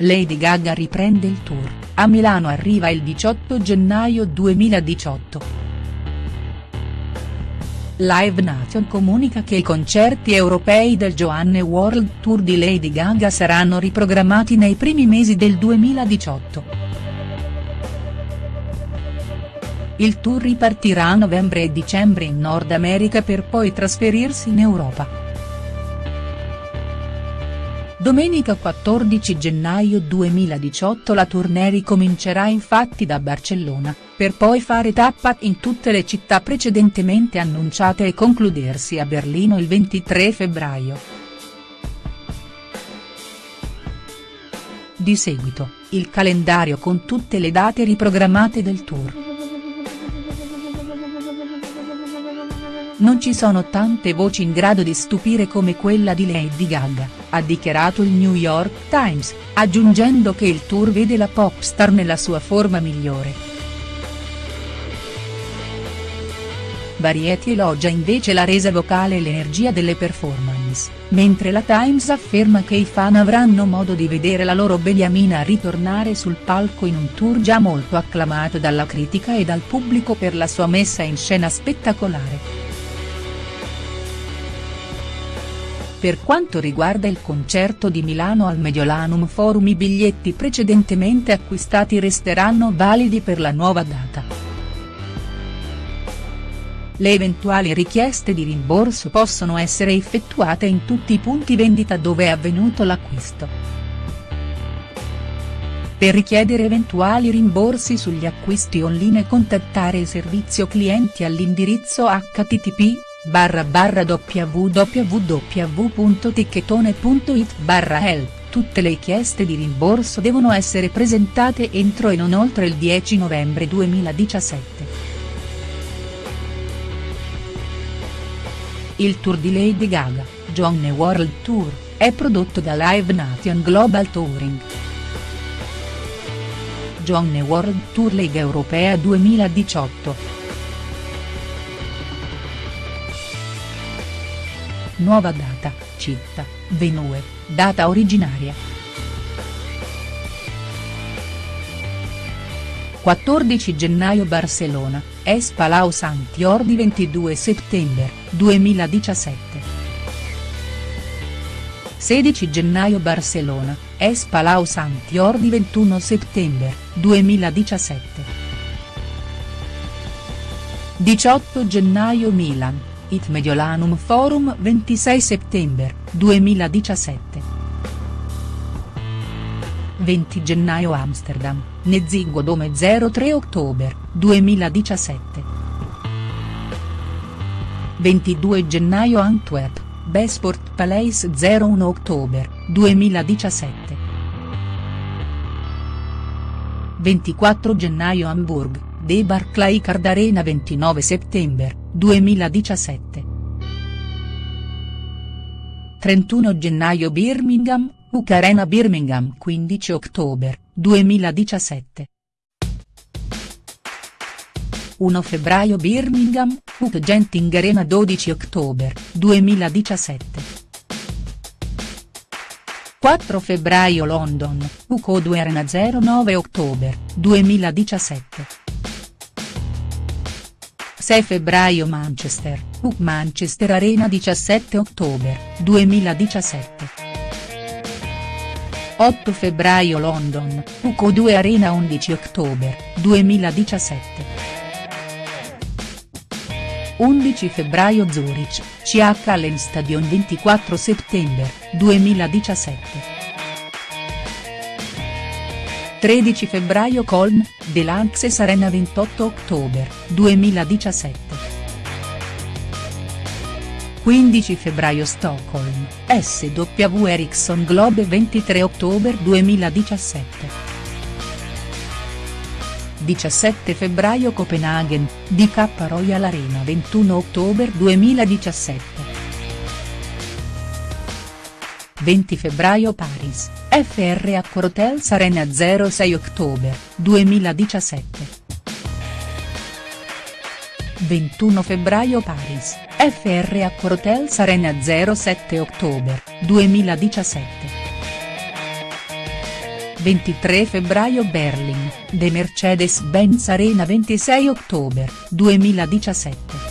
Lady Gaga riprende il tour, a Milano arriva il 18 gennaio 2018. Live Nation comunica che i concerti europei del Joanne World Tour di Lady Gaga saranno riprogrammati nei primi mesi del 2018. Il tour ripartirà a novembre e dicembre in Nord America per poi trasferirsi in Europa. Domenica 14 gennaio 2018 la tournée ricomincerà infatti da Barcellona, per poi fare tappa in tutte le città precedentemente annunciate e concludersi a Berlino il 23 febbraio. Di seguito, il calendario con tutte le date riprogrammate del tour. Non ci sono tante voci in grado di stupire come quella di Lady Gaga, ha dichiarato il New York Times, aggiungendo che il tour vede la pop star nella sua forma migliore. Variety elogia invece la resa vocale e l'energia delle performance, mentre la Times afferma che i fan avranno modo di vedere la loro beniamina ritornare sul palco in un tour già molto acclamato dalla critica e dal pubblico per la sua messa in scena spettacolare. Per quanto riguarda il concerto di Milano al Mediolanum Forum i biglietti precedentemente acquistati resteranno validi per la nuova data. Le eventuali richieste di rimborso possono essere effettuate in tutti i punti vendita dove è avvenuto l'acquisto. Per richiedere eventuali rimborsi sugli acquisti online contattare il servizio clienti all'indirizzo http barra barra www.ticchettone.it barra help, tutte le richieste di rimborso devono essere presentate entro e non oltre il 10 novembre 2017. Il tour di Lady Gaga, Johnny World Tour, è prodotto da Live Nation Global Touring. Johnny World Tour Lega Europea 2018. Nuova data, città, Venue, data originaria. 14 gennaio Barcellona, Es Palau Santiordi 22 settembre, 2017. 16 gennaio Barcellona, Es Palau Santiordi 21 settembre, 2017. 18 gennaio Milan, It Mediolanum Forum 26 settembre, 2017. 20 gennaio Amsterdam, Nezzingo Dome 03 ottobre, 2017. 22 gennaio Antwerp, Besport Palace 01 ottobre, 2017. 24 gennaio Hamburg, The Barclaycard Arena 29 settembre, 2017. 31 gennaio Birmingham, UK Arena Birmingham 15 ottobre, 2017. 1 febbraio Birmingham, UK Genting Arena 12 ottobre, 2017. 4 febbraio London, UK 2 Arena 09 ottobre, 2017. 6 febbraio Manchester, UK Manchester Arena 17 ottobre, 2017. 8 febbraio London, UK 2 Arena 11 ottobre, 2017. 11 febbraio Zurich, CH Allen Stadion 24 settembre, 2017. 13 febbraio Colm, Delanxes Arena 28 ottobre, 2017. 15 febbraio Stockholm, SW Ericsson Globe 23 ottobre 2017. 17 febbraio Copenaghen, DK Royal Arena 21 ottobre 2017. 20 febbraio Paris, FR Accor Hotels Arena 06 ottobre, 2017. 21 febbraio Paris, FR Accor Hotels Arena 07 ottobre, 2017. 23 febbraio Berlin, The Mercedes-Benz Arena 26 ottobre, 2017.